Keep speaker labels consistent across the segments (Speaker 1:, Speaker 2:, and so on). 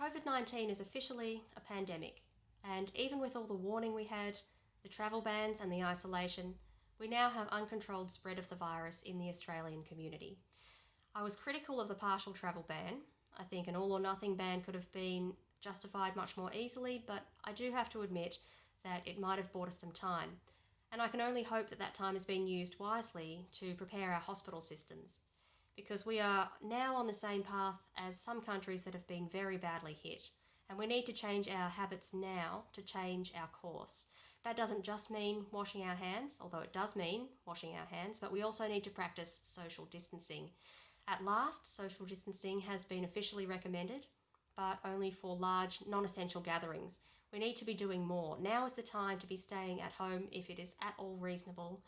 Speaker 1: COVID-19 is officially a pandemic, and even with all the warning we had, the travel bans and the isolation, we now have uncontrolled spread of the virus in the Australian community. I was critical of the partial travel ban. I think an all or nothing ban could have been justified much more easily, but I do have to admit that it might have bought us some time. And I can only hope that that time has been used wisely to prepare our hospital systems because we are now on the same path as some countries that have been very badly hit. And we need to change our habits now to change our course. That doesn't just mean washing our hands, although it does mean washing our hands, but we also need to practice social distancing. At last, social distancing has been officially recommended, but only for large, non-essential gatherings. We need to be doing more. Now is the time to be staying at home if it is at all reasonable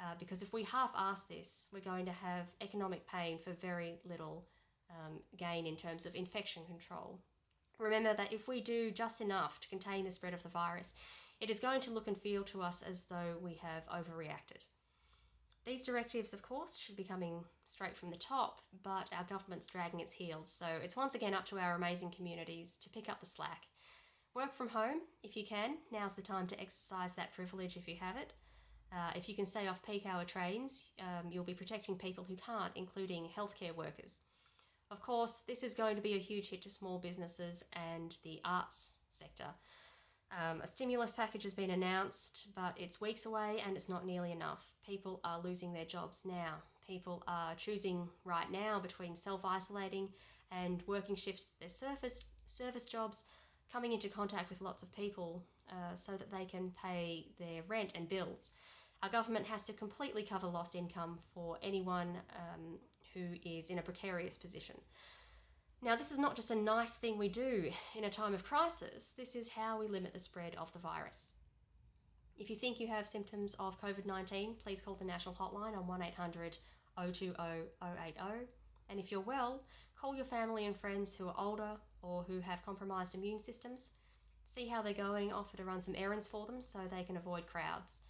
Speaker 1: uh, because if we half ask this, we're going to have economic pain for very little um, gain in terms of infection control. Remember that if we do just enough to contain the spread of the virus, it is going to look and feel to us as though we have overreacted. These directives, of course, should be coming straight from the top, but our government's dragging its heels, so it's once again up to our amazing communities to pick up the slack. Work from home if you can, now's the time to exercise that privilege if you have it. Uh, if you can stay off peak hour trains, um, you'll be protecting people who can't, including healthcare workers. Of course, this is going to be a huge hit to small businesses and the arts sector. Um, a stimulus package has been announced, but it's weeks away and it's not nearly enough. People are losing their jobs now. People are choosing right now between self-isolating and working shifts their surface, service jobs, coming into contact with lots of people uh, so that they can pay their rent and bills. Our government has to completely cover lost income for anyone um, who is in a precarious position. Now, this is not just a nice thing we do in a time of crisis, this is how we limit the spread of the virus. If you think you have symptoms of COVID-19, please call the national hotline on 1800 020 080. And if you're well, call your family and friends who are older or who have compromised immune systems. See how they're going, offer to run some errands for them so they can avoid crowds.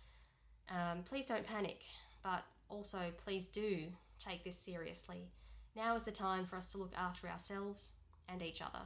Speaker 1: Um, please don't panic, but also please do take this seriously. Now is the time for us to look after ourselves and each other.